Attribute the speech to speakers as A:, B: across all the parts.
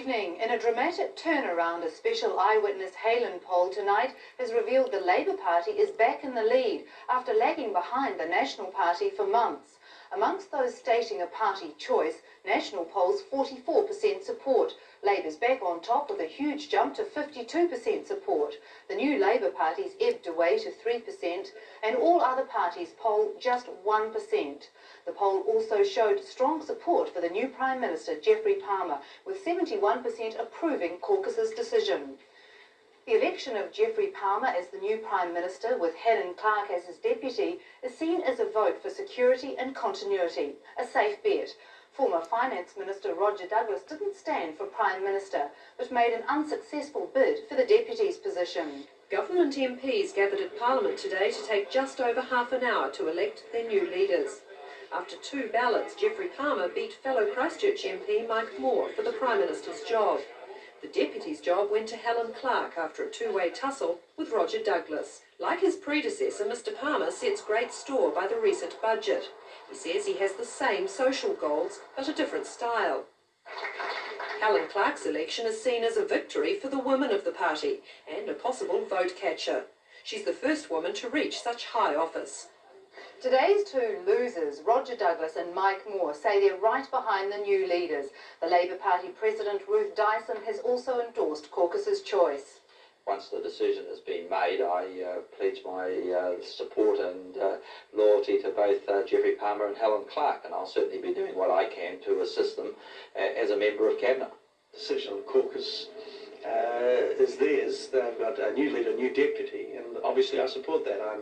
A: In a dramatic turnaround, a special eyewitness Heylen poll tonight has revealed the Labour Party is back in the lead after lagging behind the National Party for months. Amongst those stating a party choice, National polls 44% support. Labour's back on top with a huge jump to 52% support. The new Labour party's ebbed away to 3%, and all other parties poll just 1%. The poll also showed strong support for the new Prime Minister, Geoffrey Palmer, with 71% approving caucus's decision. The election of Geoffrey Palmer as the new Prime Minister, with Helen Clark as his deputy, is seen as a vote for security and continuity, a safe bet. Former Finance Minister Roger Douglas didn't stand for Prime Minister, but made an unsuccessful bid for the deputy's position.
B: Government MPs gathered at Parliament today to take just over half an hour to elect their new leaders. After two ballots, Geoffrey Palmer beat fellow Christchurch MP Mike Moore for the Prime Minister's job. The deputy's job went to Helen Clark after a two-way tussle with Roger Douglas. Like his predecessor, Mr Palmer sets great store by the recent budget. He says he has the same social goals, but a different style. Helen Clark's election is seen as a victory for the women of the party and a possible vote catcher. She's the first woman to reach such high office.
A: Today's two losers, Roger Douglas and Mike Moore, say they're right behind the new leaders. The Labour Party President Ruth Dyson has also endorsed caucus's choice.
C: Once the decision has been made, I uh, pledge my uh, support and uh, loyalty to both uh, Geoffrey Palmer and Helen Clark, and I'll certainly be doing what I can to assist them uh, as a member of Cabinet.
D: Decision of caucus uh, is theirs. They've got a new leader, a new deputy, and obviously I support that. I'm,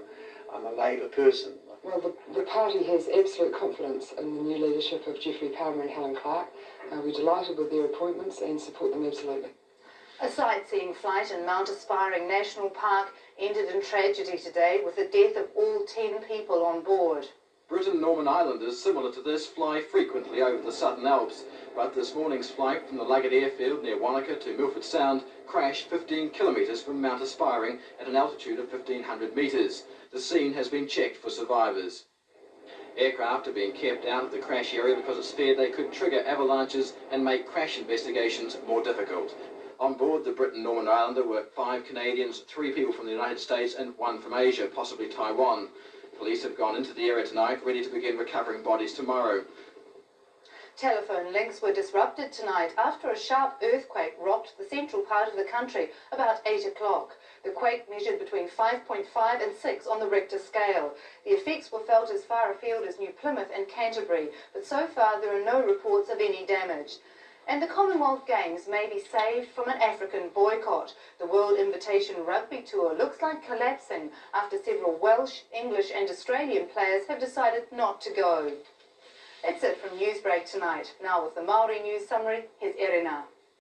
D: I'm a Labour person.
E: Well, the, the party has absolute confidence in the new leadership of Geoffrey Palmer and Helen Clark. Uh, we're delighted with their appointments and support them absolutely.
A: A sightseeing flight in Mount Aspiring National Park ended in tragedy today with the death of all 10 people on board.
F: Britten-Norman Islanders similar to this fly frequently over the Southern Alps, but this morning's flight from the Luggate airfield near Wanaka to Milford Sound crashed 15 kilometres from Mount Aspiring at an altitude of 1500 metres. The scene has been checked for survivors. Aircraft are being kept out of the crash area because it's feared they could trigger avalanches and make crash investigations more difficult. On board the Britten-Norman Islander were five Canadians, three people from the United States and one from Asia, possibly Taiwan. Police have gone into the area tonight, ready to begin recovering bodies tomorrow.
A: Telephone links were disrupted tonight after a sharp earthquake rocked the central part of the country about 8 o'clock. The quake measured between 5.5 and 6 on the Richter scale. The effects were felt as far afield as New Plymouth and Canterbury, but so far there are no reports of any damage. And the Commonwealth Games may be saved from an African boycott. The World Invitation Rugby Tour looks like collapsing after several Welsh, English and Australian players have decided not to go. That's it from Newsbreak tonight. Now with the Maori News Summary, here's Erina.